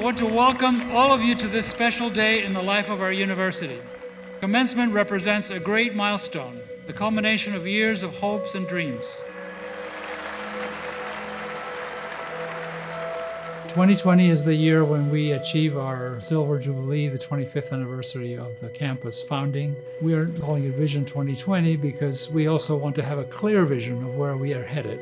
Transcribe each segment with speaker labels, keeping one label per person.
Speaker 1: want to welcome all of you to this special day in the life of our university. Commencement represents a great milestone, the culmination of years of hopes and dreams. 2020 is the year when we achieve our Silver Jubilee, the 25th anniversary of the campus founding. We are calling it Vision 2020 because we also want to have a clear vision of where we are headed.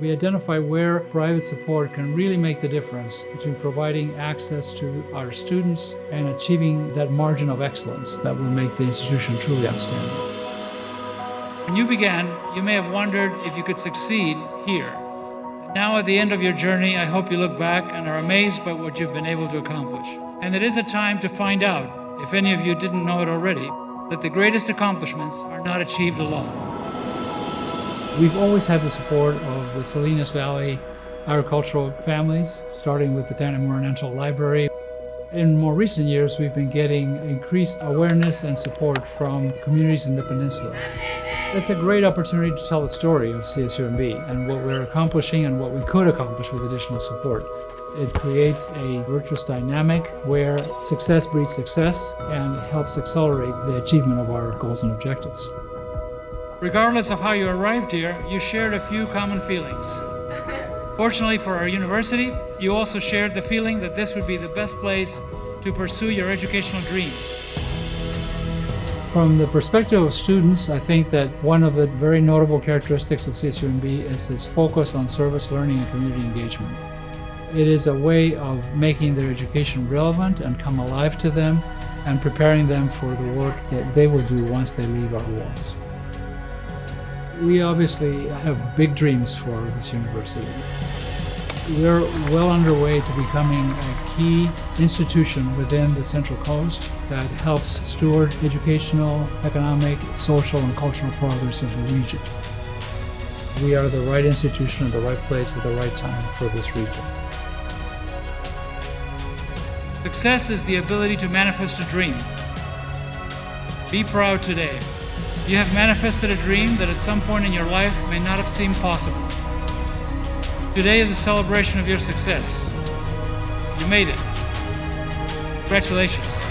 Speaker 1: We identify where private support can really make the difference between providing access to our students and achieving that margin of excellence that will make the institution truly outstanding. When you began, you may have wondered if you could succeed here. Now at the end of your journey, I hope you look back and are amazed by what you've been able to accomplish. And it is a time to find out, if any of you didn't know it already, that the greatest accomplishments are not achieved alone. We've always had the support of the Salinas Valley agricultural families, starting with the Tanimura Library. In more recent years, we've been getting increased awareness and support from communities in the peninsula. It's a great opportunity to tell the story of CSUMB and what we're accomplishing and what we could accomplish with additional support. It creates a virtuous dynamic where success breeds success and helps accelerate the achievement of our goals and objectives. Regardless of how you arrived here, you shared a few common feelings. Fortunately for our university, you also shared the feeling that this would be the best place to pursue your educational dreams. From the perspective of students, I think that one of the very notable characteristics of CSUMB is its focus on service learning and community engagement. It is a way of making their education relevant and come alive to them and preparing them for the work that they will do once they leave our walls. We obviously have big dreams for this university. We're well underway to becoming a key institution within the Central Coast that helps steward educational, economic, social, and cultural progress of the region. We are the right institution at the right place at the right time for this region. Success is the ability to manifest a dream. Be proud today. You have manifested a dream that at some point in your life may not have seemed possible. Today is a celebration of your success. You made it. Congratulations.